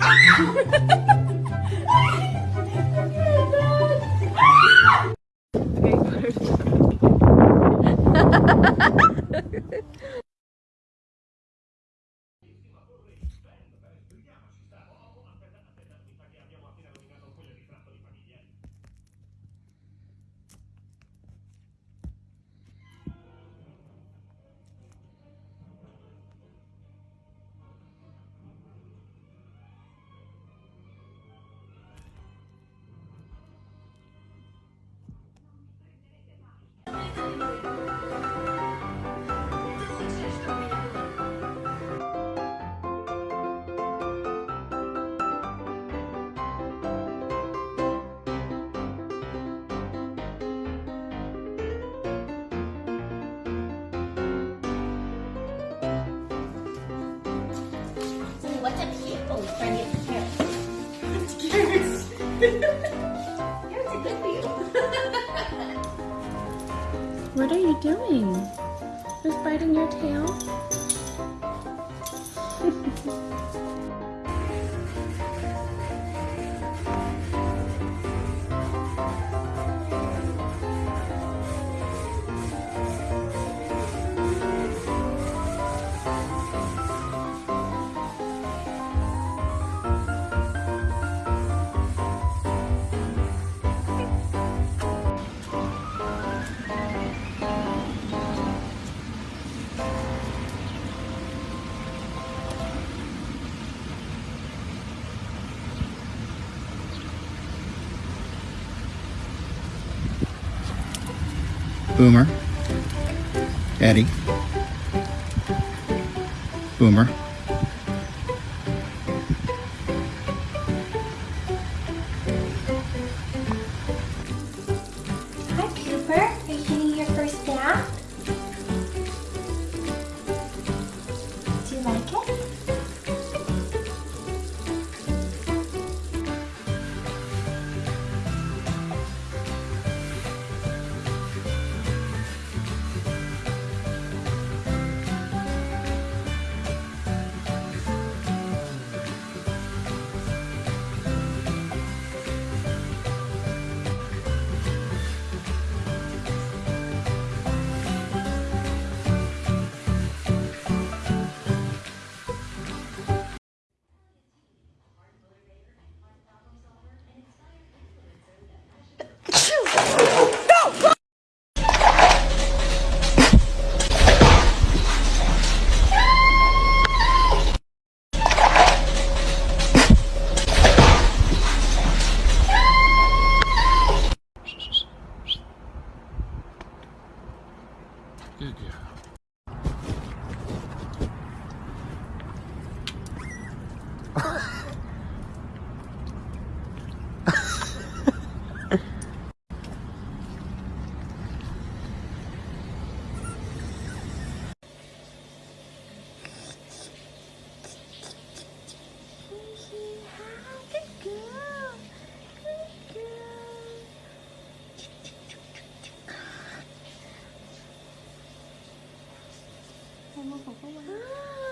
Ah! What are you doing? Just biting your tail? Boomer, Eddie, Boomer, このここまで。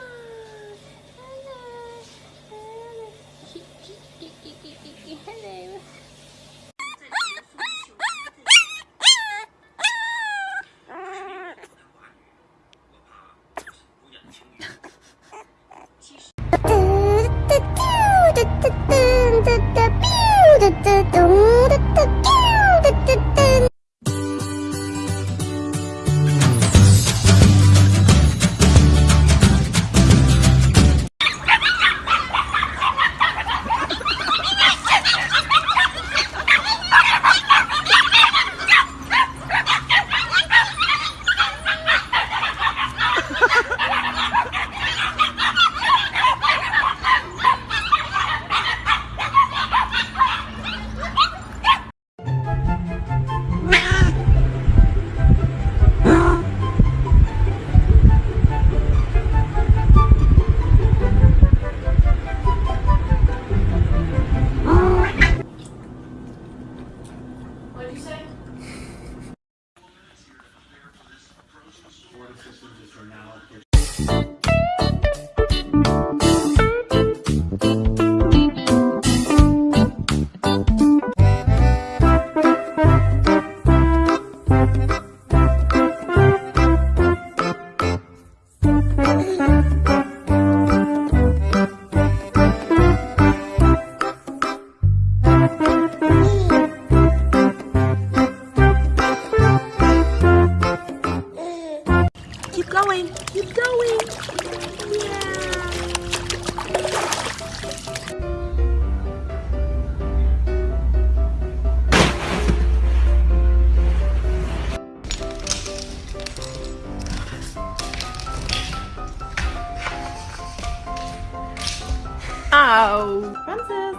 Wow! Francis.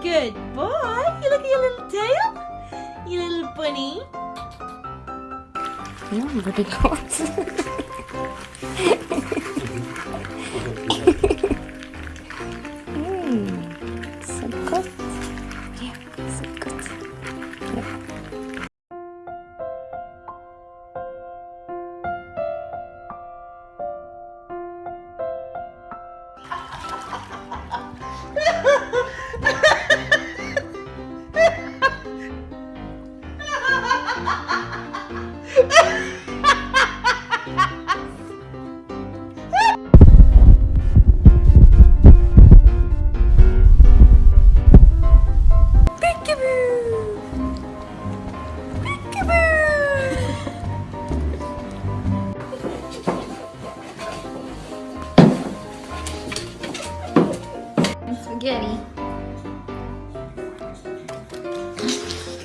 Good boy. You look at your little tail. You little bunny. Ja, wurde laut.